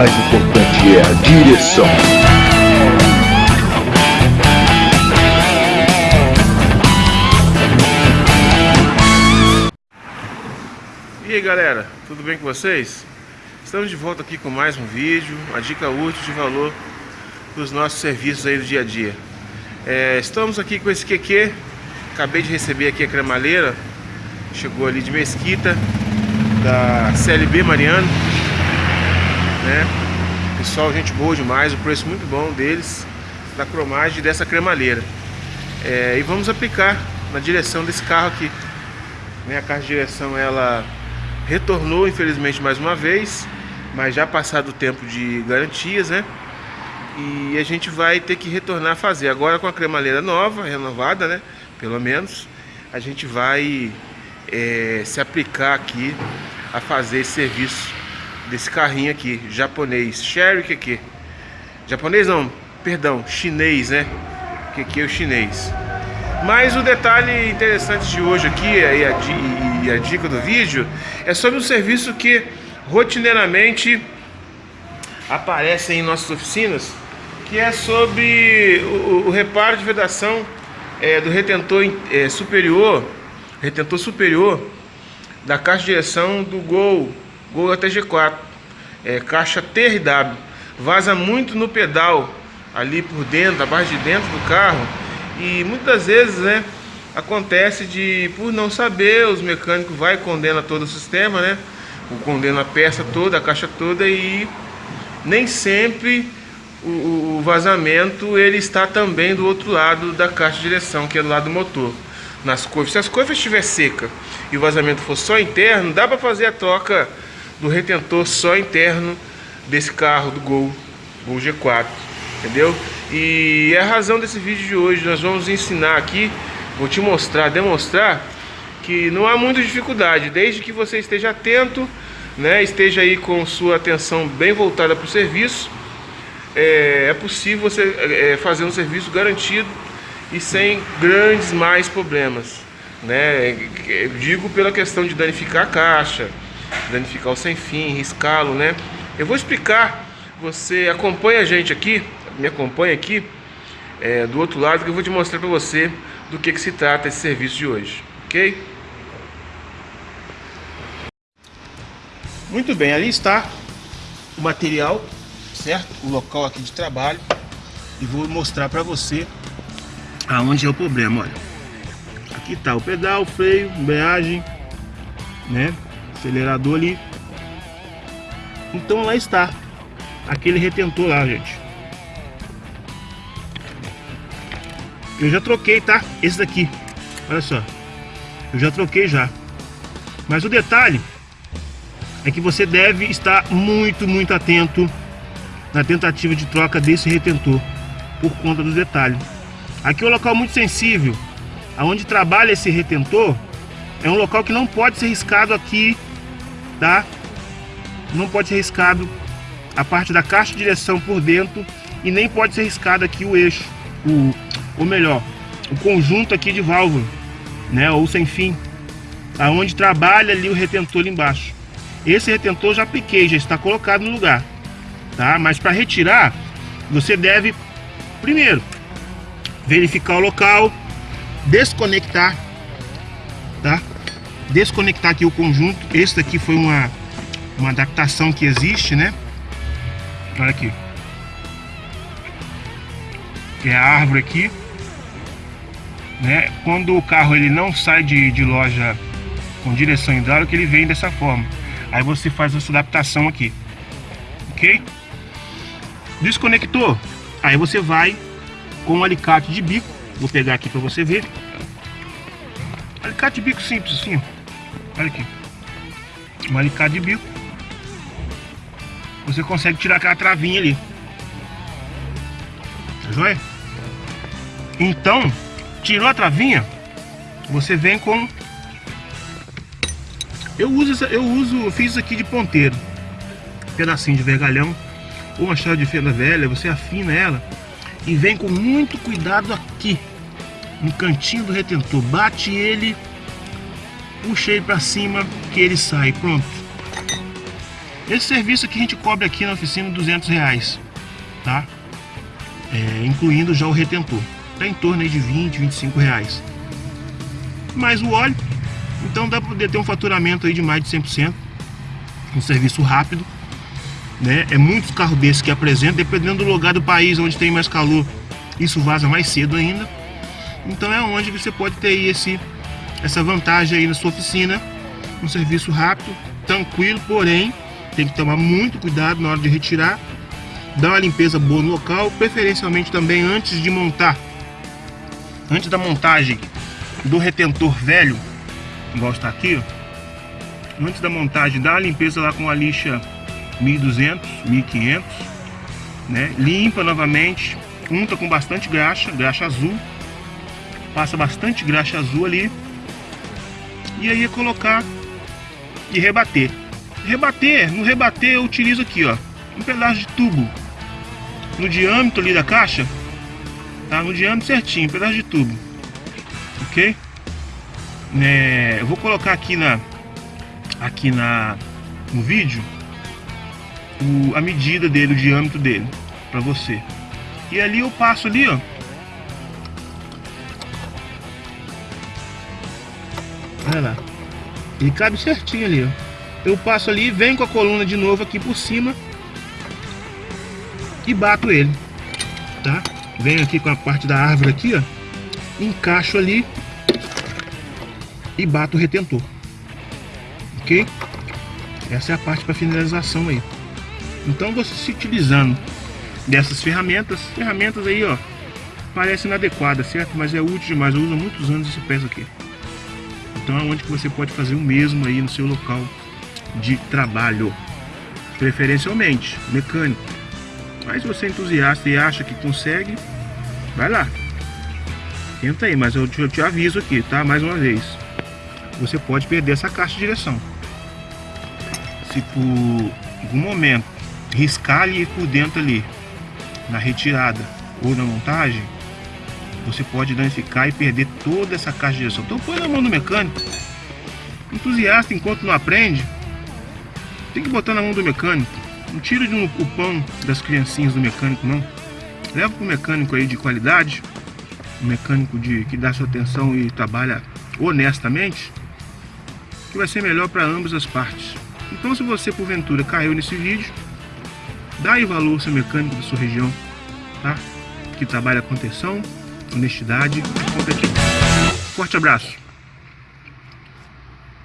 mais importante é a direção. E aí galera, tudo bem com vocês? Estamos de volta aqui com mais um vídeo, uma dica útil de valor dos nossos serviços aí do dia a dia. É, estamos aqui com esse QQ, acabei de receber aqui a cremaleira, chegou ali de Mesquita, da CLB Mariano, né? Pessoal, gente boa demais, o preço muito bom deles, da cromagem dessa cremaleira. É, e vamos aplicar na direção desse carro aqui. Né? A caixa de direção ela retornou infelizmente mais uma vez, mas já passado o tempo de garantias, né? E a gente vai ter que retornar a fazer. Agora com a cremaleira nova, renovada, né? Pelo menos, a gente vai é, se aplicar aqui a fazer esse serviço desse carrinho aqui, japonês, Sherry aqui. Japonês não, perdão, chinês, né? Que aqui é o chinês. Mas o detalhe interessante de hoje aqui e a, e a dica do vídeo é sobre um serviço que rotineiramente aparece em nossas oficinas, que é sobre o, o reparo de vedação é, do retentor é, superior, retentor superior da caixa de direção do Gol, Gol ATG4, é, caixa TRW, vaza muito no pedal ali por dentro, abaixo de dentro do carro e muitas vezes, né, acontece de, por não saber, os mecânicos vai e condena todo o sistema, né? Condena a peça toda, a caixa toda e nem sempre o, o vazamento ele está também do outro lado da caixa de direção, que é do lado do motor. Nas curvas, se as curvas estiver seca e o vazamento for só interno, dá para fazer a troca do retentor só interno desse carro do Gol, Gol G4, entendeu? E é a razão desse vídeo de hoje, nós vamos ensinar aqui, vou te mostrar, demonstrar que não há muita dificuldade, desde que você esteja atento, né, esteja aí com sua atenção bem voltada para o serviço, é, é, possível você é, fazer um serviço garantido e sem grandes mais problemas. Né? Eu digo pela questão de danificar a caixa, danificar o sem fim, riscá-lo, né? Eu vou explicar, você acompanha a gente aqui, me acompanha aqui é, do outro lado que eu vou te mostrar para você do que, que se trata esse serviço de hoje, ok? Muito bem, ali está o material, certo? O local aqui de trabalho e vou mostrar para você aonde é o problema, olha. Aqui está o pedal, freio, embreagem, né? Acelerador ali. Então lá está aquele retentor lá, gente. Eu já troquei, tá? Esse daqui. Olha só. Eu já troquei já. Mas o detalhe é que você deve estar muito, muito atento na tentativa de troca desse retentor por conta do detalhe. Aqui é um local muito sensível. Aonde trabalha esse retentor é um local que não pode ser riscado aqui, Não pode ser riscado a parte da caixa de direção por dentro e nem pode ser riscado aqui o eixo, o, ou melhor, o conjunto aqui de válvula, né, ou sem fim, aonde trabalha ali o retentor ali embaixo. Esse retentor já apliquei, já está colocado no lugar, tá? Mas para retirar, você deve primeiro verificar o local, desconectar? Desconectar aqui o conjunto. Esse daqui foi uma uma adaptação que existe, né? Olha aqui. É a árvore aqui né? Quando o carro ele não sai de, de loja com direção hidráulica, ele vem dessa forma. Aí você faz essa adaptação aqui, ok? Desconectou, aí você vai com um alicate de bico, vou pegar aqui para você ver. Alicate de bico simples assim, olha aqui. Um alicate de bico. Você consegue tirar aquela travinha ali. Tá joia? Então, Tirou a travinha, você vem com... Eu uso, eu uso, fiz isso aqui de ponteiro. Um pedacinho de vergalhão ou uma chave de fenda velha, você afina ela e vem com muito cuidado aqui, no cantinho do retentor. Bate ele, puxa ele para cima que ele sai, pronto. Esse serviço aqui a gente cobre aqui na oficina 200 reais, tá? É, incluindo já o retentor. Tá em torno aí de 20, 25 reais. Mais o óleo, então dá para ter um faturamento aí de mais de 100%. Um serviço rápido, né? É muitos carros desses que apresentam, dependendo do lugar do país onde tem mais calor, isso vaza mais cedo ainda. Então é onde você pode ter esse, essa vantagem aí na sua oficina. Um serviço rápido, tranquilo, porém tem que tomar muito cuidado na hora de retirar. Dar uma limpeza boa no local, preferencialmente também antes de montar. Antes da montagem do retentor velho, igual está aqui, ó, antes da montagem, dá uma limpeza lá com a lixa 1200, 1500, né? Limpa novamente, unta com bastante graxa, graxa azul, passa bastante graxa azul ali, e aí é colocar e rebater. Rebater, no rebater eu utilizo aqui, ó, um pedaço de tubo no diâmetro ali da caixa, tá? No diâmetro certinho, um pedaço de tubo, ok? É, eu vou colocar aqui na aqui na no vídeo o, a medida dele, o diâmetro dele, para você. E ali eu passo ali, ó. Olha lá. Ele cabe certinho ali, ó. Eu passo ali, venho com a coluna de novo aqui por cima e bato ele, tá? Venho aqui com a parte da árvore aqui, ó. Encaixo ali e bato o retentor. Ok? Essa é a parte para finalização aí. Então você se utilizando dessas ferramentas, ferramentas aí ó, parece inadequada, certo? Mas é útil demais, eu uso muitos anos esse peso aqui. Então é onde que você pode fazer o mesmo aí no seu local de trabalho, preferencialmente mecânico. Mas você é entusiasta e acha que consegue, vai lá. Tenta aí, mas eu te, eu te aviso aqui, tá? Mais uma vez. Você pode perder essa caixa de direção. Se por algum momento riscar ali por dentro ali, na retirada ou na montagem, você pode danificar e perder toda essa caixa de direção. Então põe na mão do mecânico. Entusiasta enquanto não aprende, tem que botar na mão do mecânico. Não tira de um, pão das criancinhas do mecânico não. Leva para o mecânico aí de qualidade, um mecânico de, que dá sua atenção e trabalha honestamente, que vai ser melhor para ambas as partes. Então se você porventura caiu nesse vídeo, Dá aí valor ao seu mecânico da sua região, tá? Que trabalha com atenção, honestidade e competência. Forte abraço!